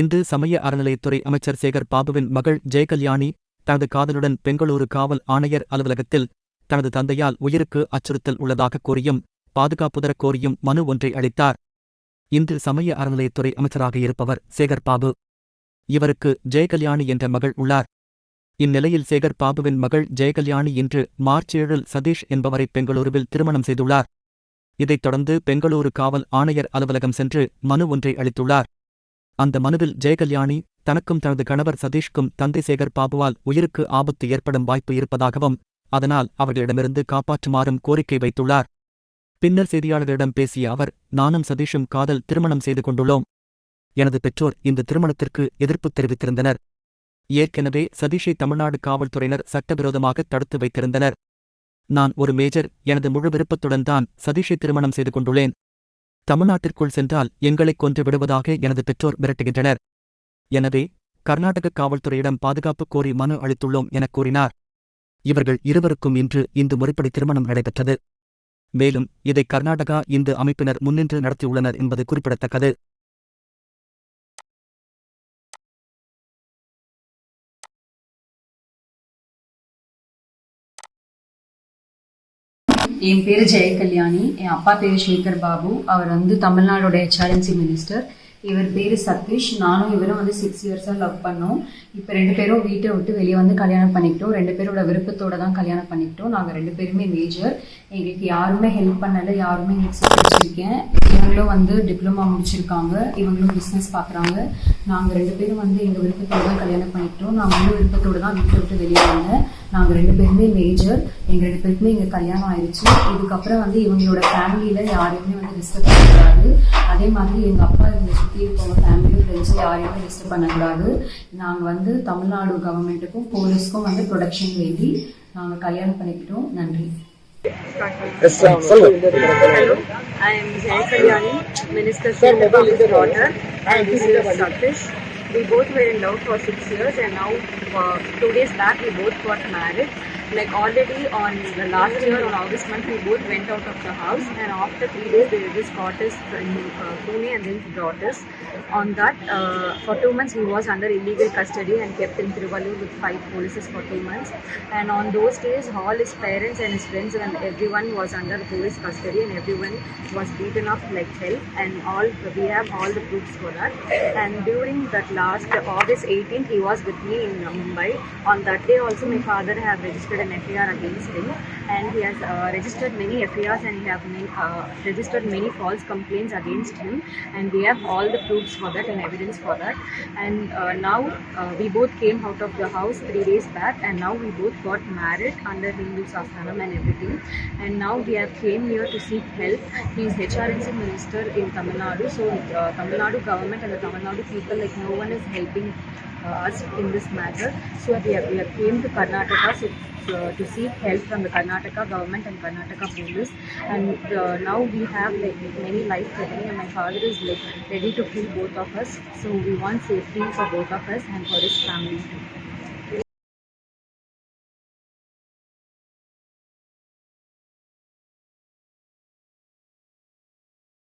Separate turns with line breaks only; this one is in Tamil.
இந்து சமய அறநிலையத்துறை அமைச்சர் சேகர் பாபுவின் மகள் ஜெயகல்யாணி தனது காதலுடன் பெங்களூரு காவல் ஆணையர் அலுவலகத்தில் தனது தந்தையால் உயிருக்கு அச்சுறுத்தல் உள்ளதாக கூறியும் தரக் கோரியும் மனு ஒன்றை அளித்தார் இந்து சமய அறநிலையத்துறை அமைச்சராக இருப்பவர் சேகர் பாபு இவருக்கு ஜெயகல்யாணி என்ற மகள் உள்ளார் இந்நிலையில் சேகர் பாபுவின் மகள் ஜெயகல்யாணி இன்று மார்ச் ஏழில் சதீஷ் என்பவரை பெங்களூருவில் திருமணம் செய்துள்ளார் இதைத் தொடர்ந்து பெங்களூரு காவல் ஆணையர் அலுவலகம் சென்று மனு ஒன்றை அளித்துள்ளார் அந்த மனுவில் ஜெயகல்யாணி தனக்கும் தனது கணவர் சதீஷ்க்கும் தந்தை சேகர் பாபுவால் உயிருக்கு ஆபத்து ஏற்படும் வாய்ப்பு இருப்பதாகவும் அதனால் அவர்களிடமிருந்து காப்பாற்றுமாறும் கோரிக்கை வைத்துள்ளார் பின்னர் செய்தியாளர்களிடம் பேசிய அவர் நானும் சதீஷும் காதல் திருமணம் செய்து கொண்டுள்ளோம் எனது பெற்றோர் இந்த திருமணத்திற்கு எதிர்ப்பு தெரிவித்திருந்தனர் ஏற்கனவே சதீஷை தமிழ்நாடு காவல்துறையினர் சட்டவிரோதமாக தடுத்து வைத்திருந்தனர் நான் ஒரு மேஜர் எனது முழு விருப்பத்துடன் தான் சதீஷை திருமணம் செய்து கொண்டுள்ளேன் தமிழ்நாட்டிற்குள் சென்றால் எங்களை கொன்று விடுவதாக எனது பெற்றோர் மிரட்டுகின்றனர் எனவே கர்நாடக காவல்துறையிடம் பாதுகாப்பு கோரி மனு அளித்துள்ளோம் எனக் கூறினார் இவர்கள் இருவருக்கும் இன்று இந்து முறைப்படி திருமணம் நடைபெற்றது மேலும் இதை கர்நாடகா இந்து அமைப்பினர் முன்னின்று நடத்தியுள்ளனர் என்பது குறிப்பிடத்தக்கது என் பேர் ஜெயகல்யாணி என் அப்பா பேர் சேகர் பாபு
அவர் வந்து தமிழ்நாடோட ஹெச்ஆர்என்சி மினிஸ்டர் இவர் பேர் சதீஷ் நானும் இவரும் வந்து சிக்ஸ் இயர்ஸாக லவ் பண்ணோம் இப்போ ரெண்டு பேரும் வீட்டை விட்டு வெளியே வந்து கல்யாணம் பண்ணிக்கிட்டோம் ரெண்டு பேரோட விருப்பத்தோட தான் கல்யாணம் பண்ணிக்கிட்டோம் நாங்கள் ரெண்டு பேருமே மேஜர் எங்களுக்கு யாருமே ஹெல்ப் பண்ணலை யாருமே எங்களுக்கு வச்சுருக்கேன் இவங்களும் வந்து டிப்ளமா முடிச்சிருக்காங்க இவங்களும் பிஸ்னஸ் பார்க்குறாங்க நாங்கள் ரெண்டு பேரும் வந்து எங்கள் விருப்பத்தோடு தான் கல்யாணம் பண்ணிக்கிட்டோம் நாங்கள் வந்து விருப்பத்தோடு தான் வீட்டை விட்டு வெளியே வந்தேன் நாங்கள் ரெண்டு பேருமே மேஜர் எங்கள் ரெண்டு பேருக்குமே இங்கே கல்யாணம் ஆயிடுச்சு இதுக்கப்புறம் வந்து இவங்களோட ஃபேமிலியில் யாரையுமே வந்து டிஸ்டர்ப் பண்ணக்கூடாது அதே மாதிரி எங்கள் அப்பா இவங்க சுற்றி இருக்கவங்க ஃபேமிலியும் ஃப்ரெண்ட்ஸும் யாரையுமே டிஸ்டர்ப் பண்ணக்கூடாது நாங்கள் வந்து தமிழ்நாடு கவர்மெண்ட்டுக்கும் போலீஸ்க்கும் வந்து ப்ரொடக்ஷன் வேண்டி நாங்கள் கல்யாணம் பண்ணிக்கிட்டோம் நன்றி we both were in love for six years and now uh, two days back we both got married like already on the last year on August month we both went out of the house and after three days they just caught us in uh, Pune and then brought us. On that uh, for two months he was under illegal custody and kept in Trivalu with five polices for two months and on those days all his parents and his friends and everyone was under police custody and everyone was beaten up like hell and all we have all the proofs for that and during that last August 18th he was with me in Mumbai. On that day also my father had registered registered an against him and he has uh, registered many F.A.R.s, and he have uh, registered many false complaints against him and we have all the proofs for that and evidence for that and uh, now uh, we both came out of the house three days back and now we both got married under Hindu Sastanam and everything and now we have came here to seek help. He is HRNC minister in Tamil Nadu so uh, Tamil Nadu government and the Tamil Nadu people like no one is helping uh, us in this matter. So we have, we have came to Karnataka so, so, uh, to seek help from the Karnataka government and Karnataka police. And uh, now we have like, many life threatening and my father is like ready to kill both of us. So we want safety for both
of us and for his family too.